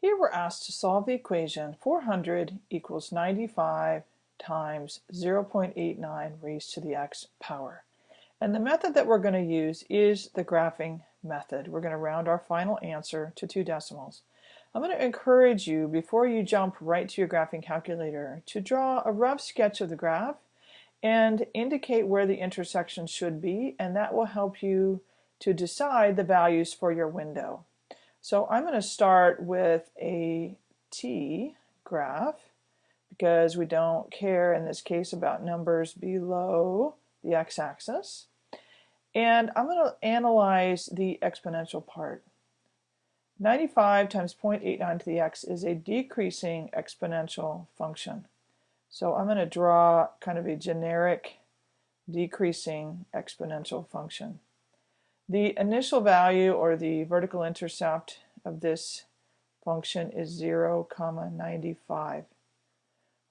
Here we're asked to solve the equation 400 equals 95 times 0.89 raised to the x power. And the method that we're going to use is the graphing method. We're going to round our final answer to two decimals. I'm going to encourage you, before you jump right to your graphing calculator, to draw a rough sketch of the graph and indicate where the intersection should be, and that will help you to decide the values for your window. So I'm going to start with a t graph because we don't care in this case about numbers below the x-axis. And I'm going to analyze the exponential part. 95 times 0.89 to the x is a decreasing exponential function. So I'm going to draw kind of a generic decreasing exponential function. The initial value or the vertical intercept of this function is 0, comma 95.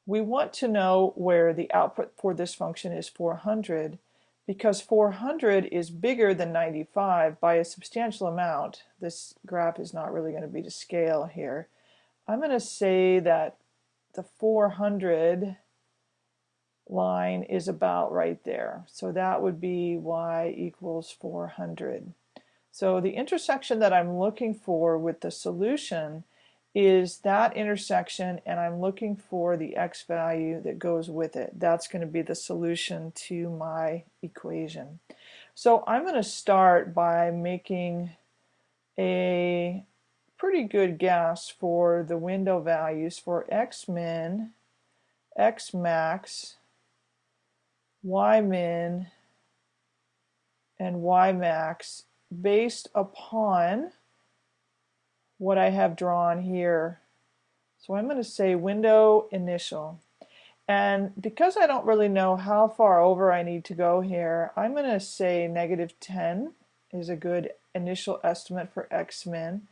We want to know where the output for this function is 400 because 400 is bigger than 95 by a substantial amount. This graph is not really going to be to scale here. I'm going to say that the 400 line is about right there. So that would be y equals 400. So the intersection that I'm looking for with the solution is that intersection and I'm looking for the x value that goes with it. That's going to be the solution to my equation. So I'm going to start by making a pretty good guess for the window values for x min, x max, y min and y max based upon what I have drawn here. So I'm going to say window initial. And because I don't really know how far over I need to go here, I'm going to say negative 10 is a good initial estimate for x min.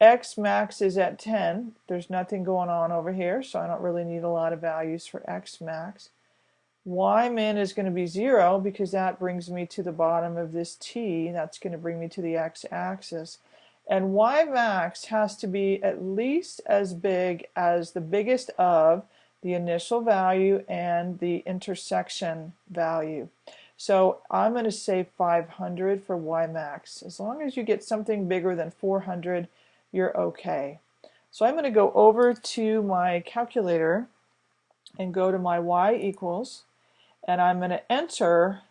x max is at 10. There's nothing going on over here, so I don't really need a lot of values for x max y min is going to be 0 because that brings me to the bottom of this t. That's going to bring me to the x-axis. And y max has to be at least as big as the biggest of the initial value and the intersection value. So I'm going to say 500 for y max. As long as you get something bigger than 400, you're okay. So I'm going to go over to my calculator and go to my y equals and I'm going to enter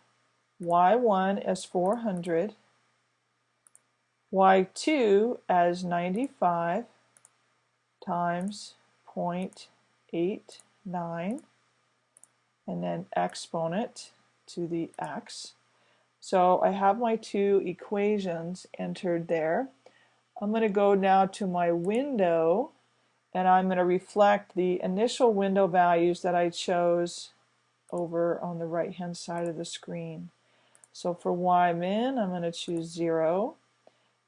y1 as 400, y2 as 95 times 0.89 and then exponent to the x. So I have my two equations entered there. I'm going to go now to my window and I'm going to reflect the initial window values that I chose over on the right hand side of the screen. So for y min I'm going to choose 0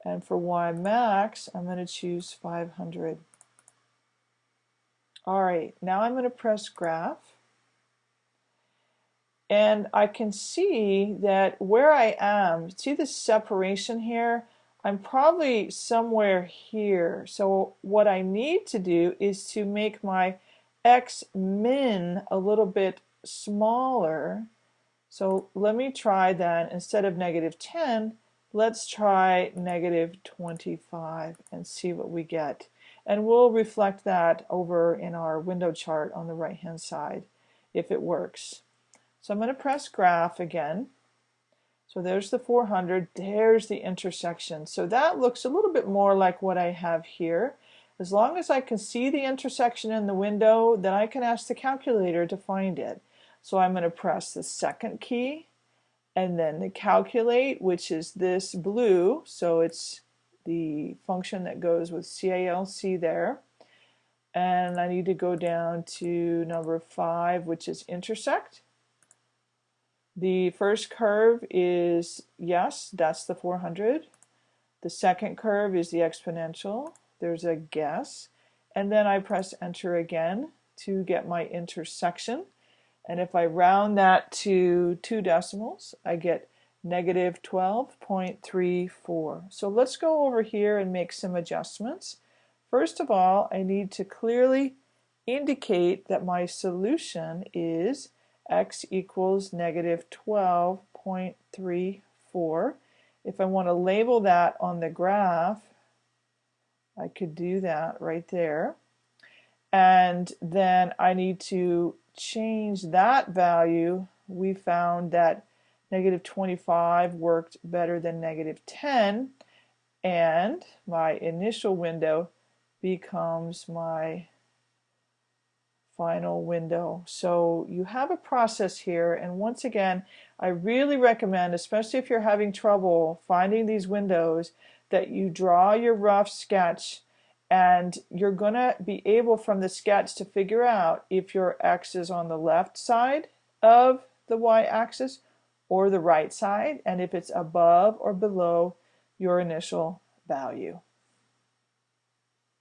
and for y max I'm going to choose 500. Alright, now I'm going to press graph and I can see that where I am, see the separation here? I'm probably somewhere here. So what I need to do is to make my x min a little bit smaller. So let me try then, instead of negative 10, let's try negative 25 and see what we get. And we'll reflect that over in our window chart on the right hand side if it works. So I'm going to press graph again. So there's the 400, there's the intersection. So that looks a little bit more like what I have here. As long as I can see the intersection in the window, then I can ask the calculator to find it. So I'm going to press the second key and then the calculate, which is this blue. So it's the function that goes with CALC there. And I need to go down to number five, which is intersect. The first curve is, yes, that's the 400. The second curve is the exponential. There's a guess. And then I press enter again to get my intersection. And if I round that to two decimals, I get negative 12.34. So let's go over here and make some adjustments First of all, I need to clearly indicate that my solution is x equals negative 12.34. If I want to label that on the graph, I could do that right there. And then I need to change that value. We found that negative 25 worked better than negative 10 and my initial window becomes my final window. So you have a process here and once again I really recommend especially if you're having trouble finding these windows that you draw your rough sketch and you're going to be able from the sketch to figure out if your x is on the left side of the y-axis or the right side and if it's above or below your initial value.